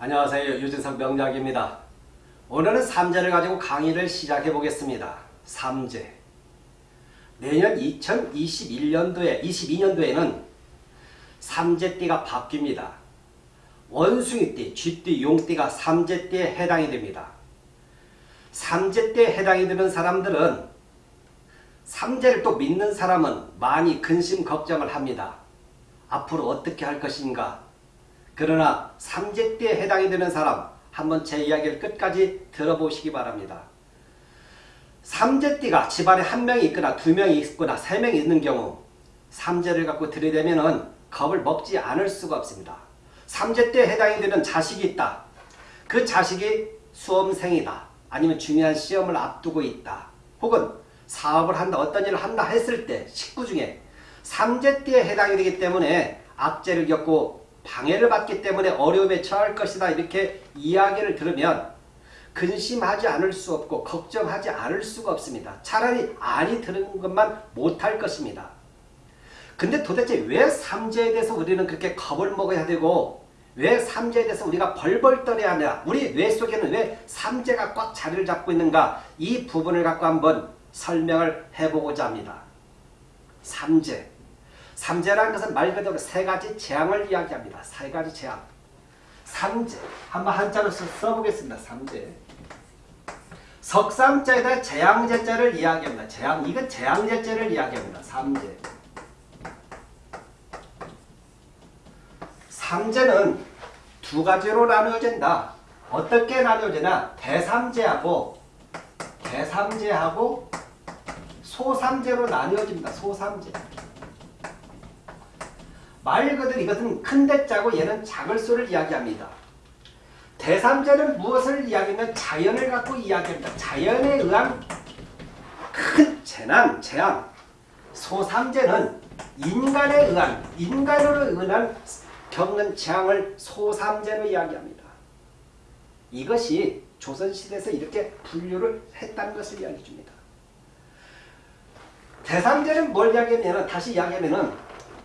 안녕하세요. 유진석 명작입니다. 오늘은 삼재를 가지고 강의를 시작해 보겠습니다. 삼재. 내년 2021년도에 22년도에는 삼재띠가 바뀝니다. 원숭이띠, 쥐띠, 용띠가 삼재띠에 해당이 됩니다. 삼재띠에 해당이 되는 사람들은 삼재를 또 믿는 사람은 많이 근심 걱정을 합니다. 앞으로 어떻게 할 것인가? 그러나 삼재띠에 해당이 되는 사람 한번 제 이야기를 끝까지 들어보시기 바랍니다. 삼재띠가 집안에 한 명이 있거나 두 명이 있거나 세 명이 있는 경우 삼재를 갖고 들이대면 겁을 먹지 않을 수가 없습니다. 삼재띠에 해당이 되는 자식이 있다. 그 자식이 수험생이다. 아니면 중요한 시험을 앞두고 있다. 혹은 사업을 한다, 어떤 일을 한다 했을 때 식구 중에 삼재띠에 해당이 되기 때문에 악재를 겪고 방해를 받기 때문에 어려움에 처할 것이다 이렇게 이야기를 들으면 근심하지 않을 수 없고 걱정하지 않을 수가 없습니다. 차라리 아니 들은 것만 못할 것입니다. 근데 도대체 왜 삼재에 대해서 우리는 그렇게 겁을 먹어야 되고 왜 삼재에 대해서 우리가 벌벌 떨어야 하냐 우리 뇌 속에는 왜 삼재가 꽉 자리를 잡고 있는가 이 부분을 갖고 한번 설명을 해보고자 합니다. 삼재 삼재라는 것은 말 그대로 세 가지 재앙을 이야기합니다. 세 가지 재앙. 삼재. 한번 한자로 써보겠습니다. 삼재. 석삼자에다 재앙제자를 이야기합니다. 재앙. 이건 재앙제자를 이야기합니다. 삼재. 삼재는 두 가지로 나누어진다. 어떻게 나누어지나 대삼재하고 대삼재하고 소삼재로 나누어집니다. 소삼재. 말 그대로 이것은 큰 대자고 얘는 작을 수를 이야기합니다. 대삼자는 무엇을 이야기하면 자연을 갖고 이야기합니다. 자연에 의한 큰 재난, 재앙. 소삼재는 인간에 의한, 인간으로 의한 겪는 재앙을 소삼재로 이야기합니다. 이것이 조선시대에서 이렇게 분류를 했다는 것을 이야기해 줍니다. 대삼재는 뭘 이야기하면 다시 이야기하면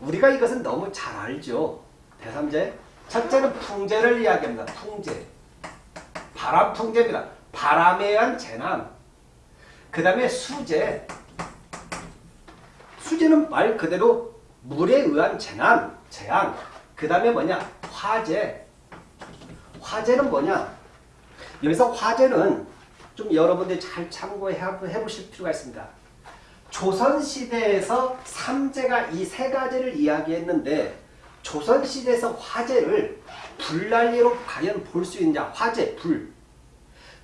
우리가 이것은 너무 잘 알죠. 대삼재. 첫째는 풍재를 이야기합니다. 풍재. 바람 풍재입니다. 바람에 의한 재난. 그 다음에 수재. 수재는 말 그대로 물에 의한 재난, 재앙. 그 다음에 뭐냐? 화재. 화재는 뭐냐? 여기서 화재는 좀 여러분들이 잘 참고해 보실 필요가 있습니다. 조선시대에서 삼재가 이 세 가지를 이야기했는데 조선시대에서 화재를 불난리로 과연 볼 수 있느냐? 화재, 불.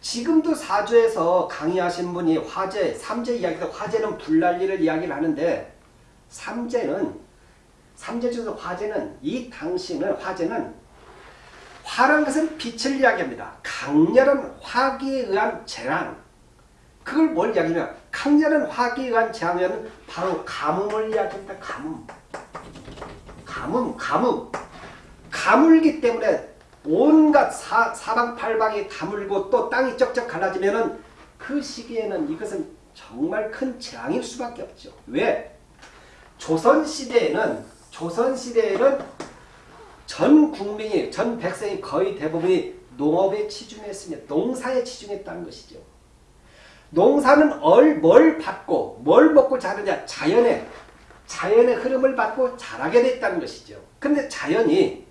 지금도 사주에서 강의하신 분이 화재, 삼재 이야기도 화재는 불난리를 이야기를 하는데 삼재는 삼재 중에서 화재는 이 당시는 화재는 화란 것은 빛을 이야기합니다. 강렬한 화기에 의한 재난 그걸 뭘 이야기하냐 화기에 의한 재앙에는 바로 가뭄을 이야기합니다. 가뭄. 가뭄, 가뭄. 가물기 때문에 온갖 사, 사방팔방이 가물고 또 땅이 쩍쩍 갈라지면 그 시기에는 이것은 정말 큰 재앙일 수밖에 없죠. 왜? 조선시대에는 조선시대에는 전 국민이 전 백성이 거의 대부분이 농업에 치중했으며 농사에 치중했다는 것이죠. 농사는 뭘 받고 뭘 먹고 자르냐 자연의 자연의 흐름을 받고 자라게 됐다는 것이죠. 근데 자연이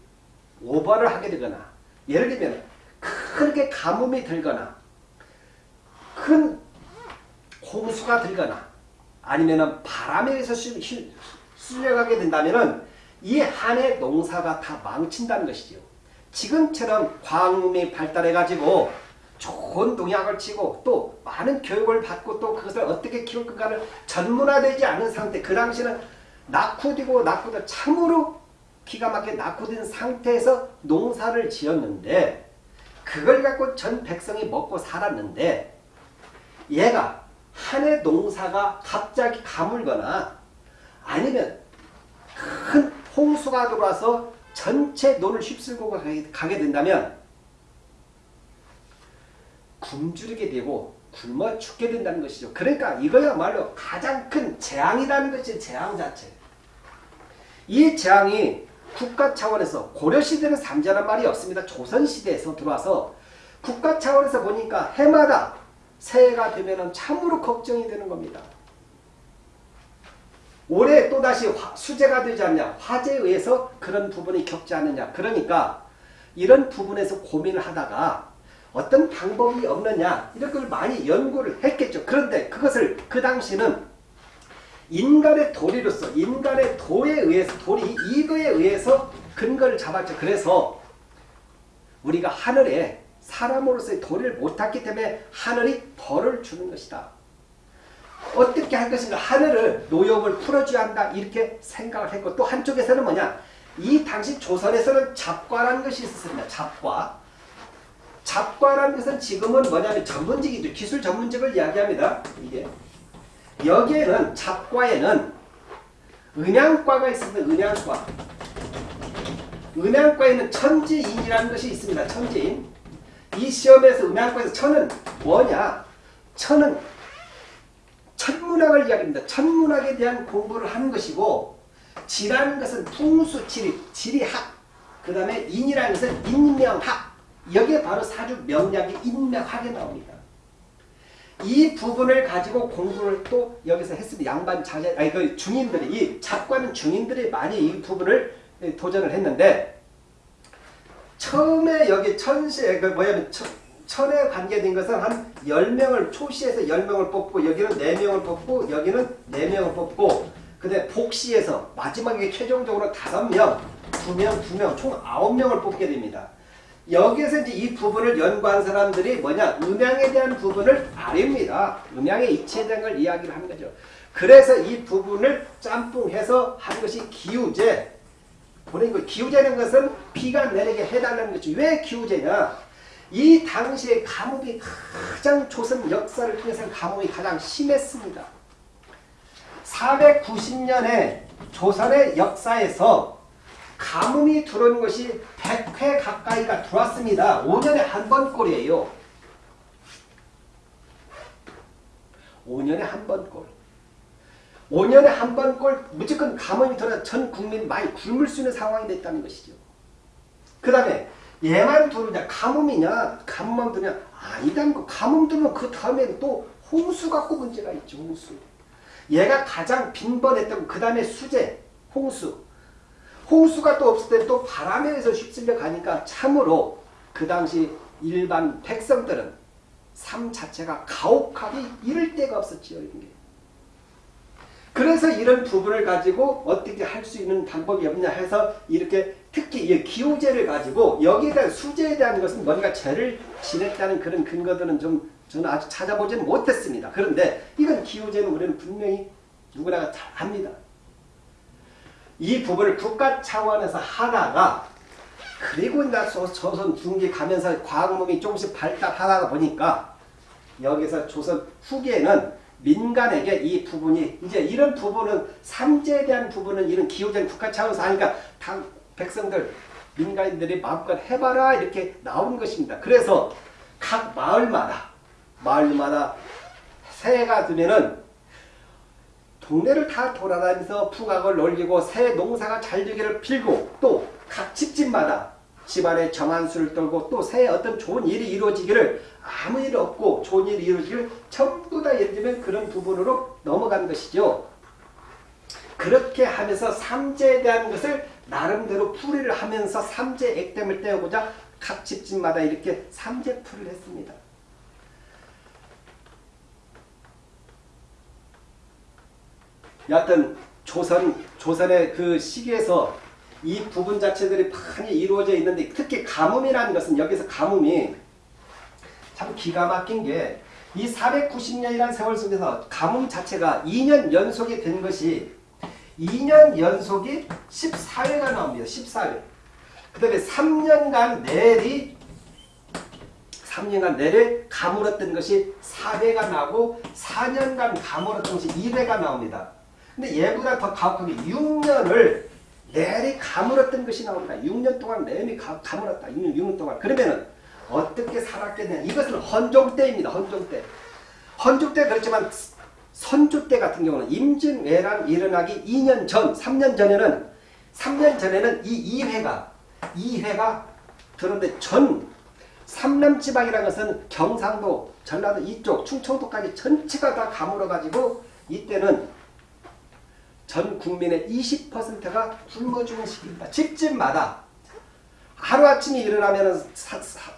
오버를 하게 되거나 예를 들면 크게 가뭄이 들거나 큰 홍수가 들거나 아니면 바람에 의해서 쓸려가게 된다면 이 한해 농사가 다 망친다는 것이죠. 지금처럼 광음이 발달해가지고 좋은 농약을 치고 또 많은 교육을 받고 또 그것을 어떻게 키울 건가를 전문화되지 않은 상태. 그 당시는 낙후되고 낙후되 참으로 기가 막히게 낙후된 상태에서 농사를 지었는데 그걸 갖고 전 백성이 먹고 살았는데 얘가 한 해 농사가 갑자기 가물거나 아니면 큰 홍수가 들어와서 전체 논을 휩쓸고 가게 된다면 굶주리게 되고 굶어 죽게 된다는 것이죠. 그러니까 이거야말로 가장 큰 재앙이라는 것이 재앙 자체. 이 재앙이 국가 차원에서 고려시대는 삼재란 말이 없습니다. 조선시대에서 들어와서 국가 차원에서 보니까 해마다 새해가 되면 참으로 걱정이 되는 겁니다. 올해 또다시 수재가 되지 않냐 화재에 의해서 그런 부분이 겪지 않느냐 그러니까 이런 부분에서 고민을 하다가 어떤 방법이 없느냐 이런 걸 많이 연구를 했겠죠. 그런데 그것을 그 당시는 인간의 도리로서 인간의 도에 의해서 도리 이거에 의해서 근거를 잡았죠. 그래서 우리가 하늘에 사람으로서의 도리를 못했기 때문에 하늘이 벌을 주는 것이다. 어떻게 할 것인가 하늘을 노역을 풀어줘야 한다 이렇게 생각을 했고 또 한쪽에서는 뭐냐 이 당시 조선에서는 잡과라는 것이 있었습니다. 잡과 잡과라는 것은 지금은 뭐냐면 전문직이죠. 기술 전문직을 이야기합니다. 이게 여기에는 잡과에는 은양과가 있습니다. 은양과 은양과에는 천지인이라는 것이 있습니다. 천지인 이 시험에서 은양과에서 천은 뭐냐 천은 천문학을 이야기합니다. 천문학에 대한 공부를 하는 것이고 지라는 것은 풍수, 지리, 지리학 그 다음에 인이라는 것은 인명학 여기에 바로 사주 명략이 인명학에 나옵니다. 이 부분을 가지고 공부를 또 여기서 했습니다. 양반 자제, 아니 그 중인들이 이 작가는 중인들이 많이 이 부분을 도전을 했는데 처음에 여기 천시에 그 뭐냐면 천에 관계된 것은 한 10명을 초시에서 10명을 뽑고 여기는 4명을 뽑고 여기는 4명을 뽑고 근데 복시에서 마지막에 최종적으로 5명, 2명, 2명 총 9명을 뽑게 됩니다. 여기에서 이제 이 부분을 연구한 사람들이 뭐냐 음양에 대한 부분을 아립니다. 음양의 걸 이야기를 하는 거죠. 그래서 이 부분을 짬뽕해서 한 것이 기우제 보낸 거 기우제라는 것은 비가 내리게 해달라는 거죠. 왜 기우제냐? 이 당시에 가뭄이 가장 조선 역사를 통해서 가뭄이 가장 심했습니다. 490년에 조선의 역사에서 가뭄이 들어온 것이 100회 가까이가 들어왔습니다. 5년에 한 번 꼴이에요. 5년에 한 번 꼴. 5년에 한 번 꼴 무조건 가뭄이 들어 전 국민 많이 굶을 수 있는 상황이 됐다는 것이죠. 그 다음에 얘만 들어오냐 가뭄이냐 가뭄만 들냐 아니다는 거 가뭄 들면 그 다음에 또 홍수 갖고 문제가 있죠 홍수 얘가 가장 빈번했던 그 다음에 수재 홍수 홍수가 또 없을 때 또 바람에 의해서 휩쓸려 가니까 참으로 그 당시 일반 백성들은 삶 자체가 가혹하기 이를 데가 없었지요 이런 게. 그래서 이런 부분을 가지고 어떻게 할 수 있는 방법이 없냐 해서 이렇게 특히 이 기호제를 가지고 여기에 대한 수제에 대한 것은 뭔가 죄를 지냈다는 그런 근거들은 좀 저는 아직 찾아보지는 못했습니다. 그런데 이건 기호제는 우리는 분명히 누구나 잘 압니다. 이 부분을 국가 차원에서 하다가 그리고 나 조선 중기 가면서 과학문이 조금씩 발달하다 보니까 여기서 조선 후기에는 민간에게 이 부분이 이제 이런 부분은 삼재에 대한 부분은 이런 기후적 국가 차원에서 하니까 당 백성들 민간인들이 마음껏 해봐라 이렇게 나온 것입니다. 그래서 각 마을마다 마을마다 새해가 되면은 동네를 다 돌아다니면서 풍악을 올리고 새 농사가 잘 되기를 빌고 또 각 집집마다 집안에 정한수를 떨고 또 새해 어떤 좋은 일이 이루어지기를 아무 일 없고 좋은 일이 이루어지기를 전부 다 예를 들면 그런 부분으로 넘어간 것이죠. 그렇게 하면서 삼재에 대한 것을 나름대로 풀이를 하면서 삼재 액땜을 떼어보자 각 집집마다 이렇게 삼재 풀을 했습니다. 여하튼 조선, 조선의 그 시기에서 이 부분 자체들이 많이 이루어져 있는데 특히 가뭄이라는 것은 여기서 가뭄이 참 기가 막힌 게 이 490년이라는 세월 속에서 가뭄 자체가 2년 연속이 된 것이 2년 연속이 14회가 나옵니다. 14회. 그 다음에 3년간 내리 3년간 내리 가물었던 것이 4회가 나오고 4년간 가물었던 것이 2회가 나옵니다. 근데 얘보다 더 가혹하게 6년을 내리 가물었던 것이 나옵니다. 6년 동안 내리 가, 가물었다. 6년, 6년 동안. 그러면은 어떻게 살았겠냐. 이것은 헌종 때입니다. 헌종 때. 헌종 때 그렇지만 선조 때 같은 경우는 임진왜란 일어나기 2년 전, 3년 전에는 3년 전에는 이 2회가 2회가 들었는데 전 삼남지방이라는 것은 경상도, 전라도 이쪽, 충청도까지 전체가 다 가물어가지고 이때는 전 국민의 20%가 굶어 죽은 시기입니다. 집집마다 하루아침에 일어나면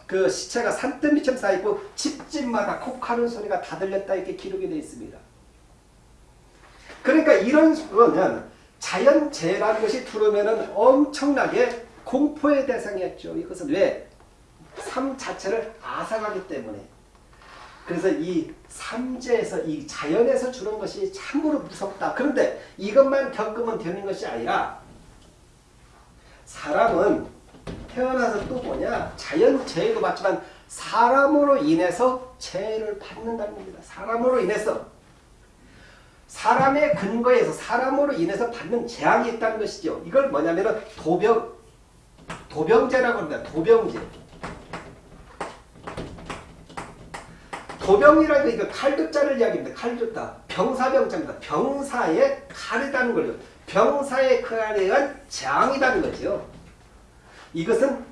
그 시체가 산더미처럼 쌓이고 집집마다 콕하는 소리가 다 들렸다 이렇게 기록이 되어 있습니다. 그러니까 이런 거는 자연재해라는 것이 들어오면 엄청나게 공포의 대상이었죠. 이것은 왜? 삶 자체를 앗아가기 때문에. 그래서 이 삼재에서 이 자연에서 주는 것이 참으로 무섭다. 그런데 이것만 겪으면 되는 것이 아니라 사람은 태어나서 또 뭐냐 자연 재해도 받지만 사람으로 인해서 재해를 받는다는 겁니다. 사람으로 인해서 사람의 근거에서 사람으로 인해서 받는 재앙이 있다는 것이죠. 이걸 뭐냐면 도병 도병제라고 합니다. 도병제. 도병이라는 게 칼도자를 이야기합니다. 칼도자. 병사병자입니다. 병사의 칼이라는 거죠. 병사의 칼에 의한 재앙이라는 거죠. 이것은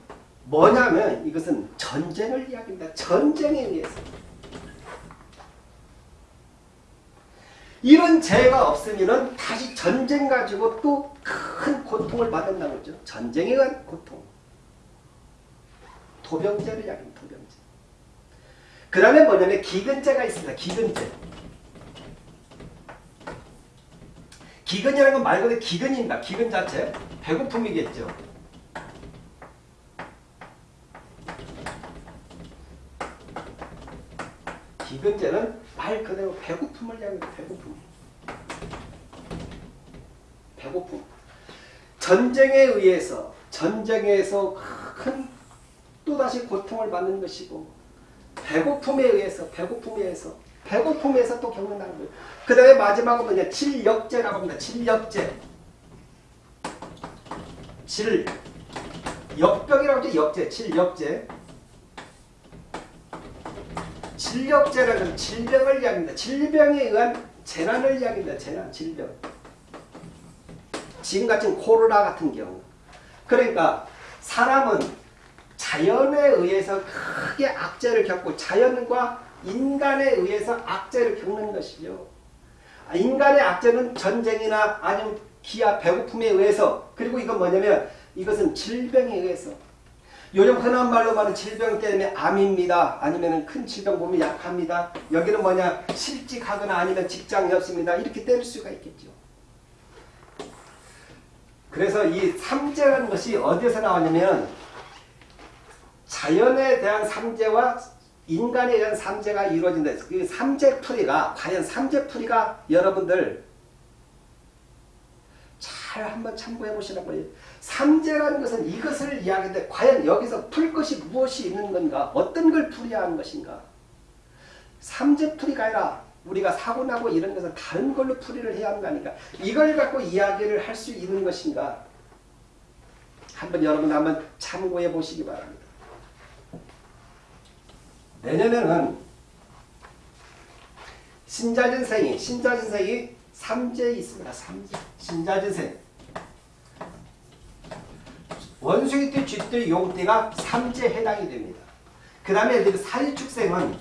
뭐냐면 이것은 전쟁을 이야기합니다. 전쟁에 의해서. 이런 재해가 없으면 다시 전쟁 가지고 또 큰 고통을 받는다는 거죠. 전쟁에 의한 고통. 도병제를 이야기합니다. 도병제. 그 다음에 뭐냐면 기근제가 있습니다. 기근제. 기근이라는 건 말 그대로 기근입니다. 기근 자체. 배고픔이겠죠. 기근제는 말 그대로 배고픔을 이야기합니다. 배고픔. 배고픔. 전쟁에 의해서 전쟁에서 큰 또다시 고통을 받는 것이고 배고픔에 의해서 배고픔에 의해서 배고픔에서 또 겪는다는 거예요. 그 다음에 마지막은 뭐냐 질역제라고 합니다. 질역제. 질 역병이라고 하죠. 역제. 질역제. 질역제라는 질병을 이야기합니다. 질병에 의한 재난을 이야기합니다. 재난, 질병. 지금 같은 코로나 같은 경우. 그러니까 사람은 자연에 의해서 크게 악재를 겪고 자연과 인간에 의해서 악재를 겪는 것이죠. 아, 인간의 악재는 전쟁이나 아니면 기아, 배고픔에 의해서 그리고 이건 뭐냐면 이것은 질병에 의해서 요즘 흔한 말로 말하는 질병 때문에 암입니다. 아니면 큰 질병 보면 약합니다. 여기는 뭐냐 실직하거나 아니면 직장이 없습니다. 이렇게 때릴 수가 있겠죠. 그래서 이 삼재라는 것이 어디서 나왔냐면 자연에 대한 삼재와 인간에 대한 삼재가 이루어진다. 그 삼재풀이가 과연 삼재풀이가 여러분들 잘 한번 참고해 보시라고 요 삼재라는 것은 이것을 이야기하는데 과연 여기서 풀 것이 무엇이 있는 건가? 어떤 걸 풀어야 하는 것인가? 삼재풀이가 아니라 우리가 사고나고 이런 것은 다른 걸로 풀이를 해야 하는 거니까 이걸 갖고 이야기를 할 수 있는 것인가? 한번 여러분 한번 참고해 보시기 바랍니다. 내년에는 신자진생이 신자진생이 삼재 있습니다. 삼재 신자진생 원숭이 띠, 쥐띠, 용띠가 삼재 해당이 됩니다. 그 다음에 사일축생은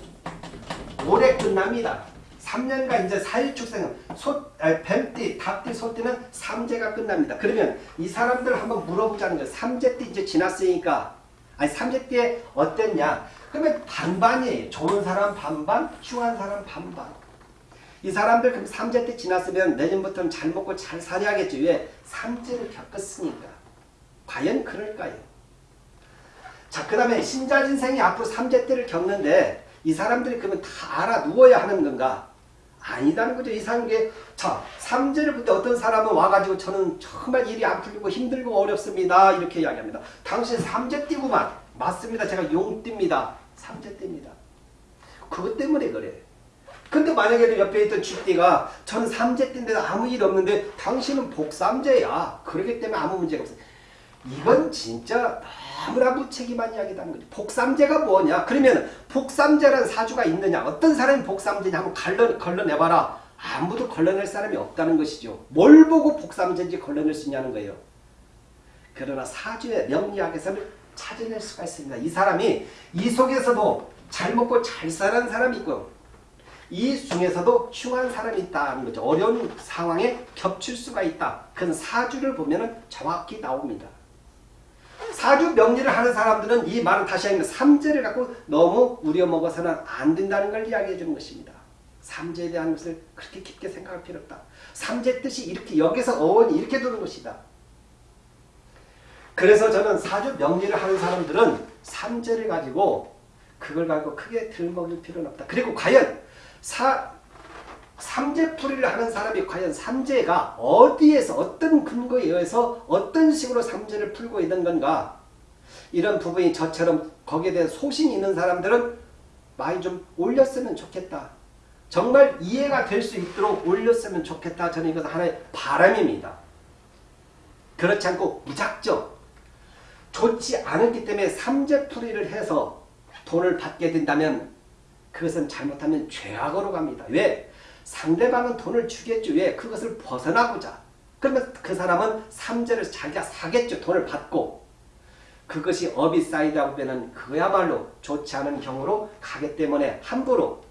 올해 끝납니다. 3년간 이제 사일축생은 소, 아, 뱀띠, 닭띠, 소띠는 삼재가 끝납니다. 그러면 이 사람들 한번 물어보자는 거예요. 삼재띠 이제 지났으니까 아니 삼재띠에 어땠냐? 그러면 반반이에요. 좋은 사람 반반, 흉한 사람 반반. 이 사람들 그럼 삼재띠 지났으면 내년부터는 잘 먹고 잘 살아야겠죠. 왜? 삼재를 겪었으니까. 과연 그럴까요? 자, 그 다음에 신자진생이 앞으로 삼재 때를 겪는데 이 사람들이 그러면 다 알아 누워야 하는 건가? 아니다는 거죠. 이상한 게, 자, 삼재를 볼 때 어떤 사람은 와가지고 저는 정말 일이 안 풀리고 힘들고 어렵습니다. 이렇게 이야기합니다. 당신 삼재 띠구만. 맞습니다. 제가 용띠입니다. 삼재띠입니다. 그것 때문에 그래. 근데 만약에 옆에 있던 쥐띠가 저는 삼재띠인데 아무 일 없는데 당신은 복삼재야. 그렇기 때문에 아무 문제가 없어요. 이건 진짜 너무나 무책임한 이야기라는 거죠. 복삼제가 뭐냐? 그러면 복삼제라는 사주가 있느냐? 어떤 사람이 복삼제냐? 한번 걸러, 걸러내봐라. 아무도 걸러낼 사람이 없다는 것이죠. 뭘 보고 복삼제인지 걸러낼 수 있냐는 거예요. 그러나 사주의 명리학에서는 찾아낼 수가 있습니다. 이 사람이 이 속에서도 잘 먹고 잘 사는 사람이 있고 이 중에서도 흉한 사람이 있다는 거죠. 어려운 상황에 겹칠 수가 있다. 그건 사주를 보면 정확히 나옵니다. 사주 명리를 하는 사람들은 이 말은 다시 하면 삼재를 갖고 너무 우려먹어서는 안 된다는 걸 이야기해 주는 것입니다. 삼재에 대한 것을 그렇게 깊게 생각할 필요 없다. 삼재 뜻이 이렇게 여기서 어원이 이렇게 도는 것이다. 그래서 저는 사주 명리를 하는 사람들은 삼재를 가지고 그걸 가지고 크게 들먹일 필요는 없다. 그리고 과연 사, 삼재풀이를 하는 사람이 과연 삼재가 어디에서 어떤 근거에 의해서 어떤 식으로 삼재를 풀고 있는 건가 이런 부분이 저처럼 거기에 대해 소신이 있는 사람들은 많이 좀 올렸으면 좋겠다. 정말 이해가 될 수 있도록 올렸으면 좋겠다. 저는 이것은 하나의 바람입니다. 그렇지 않고 무작정 좋지 않았기 때문에 삼재풀이를 해서 돈을 받게 된다면 그것은 잘못하면 죄악으로 갑니다. 왜? 상대방은 돈을 주겠죠. 왜? 그것을 벗어나고자. 그러면 그 사람은 삼재를 자기가 사겠죠. 돈을 받고. 그것이 업이 쌓이다 보면 그야말로 좋지 않은 경우로 가기 때문에 함부로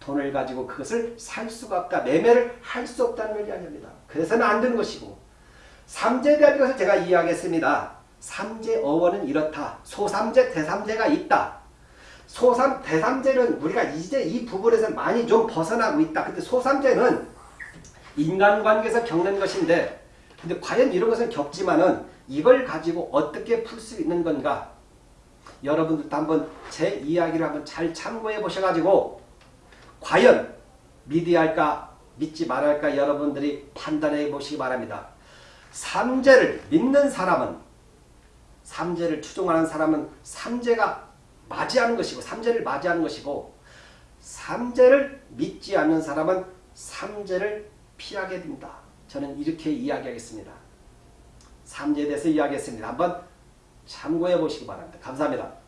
돈을 가지고 그것을 살 수가 없다. 매매를 할 수 없다는 걸 이야기합니다. 그래서는 안 되는 것이고 것을 제가 이야기했습니다. 삼재 어원은 이렇다. 소삼재, 대삼재가 있다. 소삼, 대삼재는 우리가 이제 이 부분에서 많이 좀 벗어나고 있다. 근데 소삼재는 인간관계에서 겪는 것인데 근데 과연 이런 것은 겪지만은 이걸 가지고 어떻게 풀 수 있는 건가? 여러분들도 한번 제 이야기를 한번 잘 참고해 보셔가지고 과연 믿어야 할까 믿지 말아야 할까 여러분들이 판단해 보시기 바랍니다. 삼재를 믿는 사람은 삼재를 추종하는 사람은 삼재가 맞이하는 것이고 삼재를 맞이하는 것이고 삼재를 믿지 않는 사람은 삼재를 피하게 된다. 저는 이렇게 이야기하겠습니다. 삼재에 대해서 이야기했습니다. 한번 참고해 보시기 바랍니다. 감사합니다.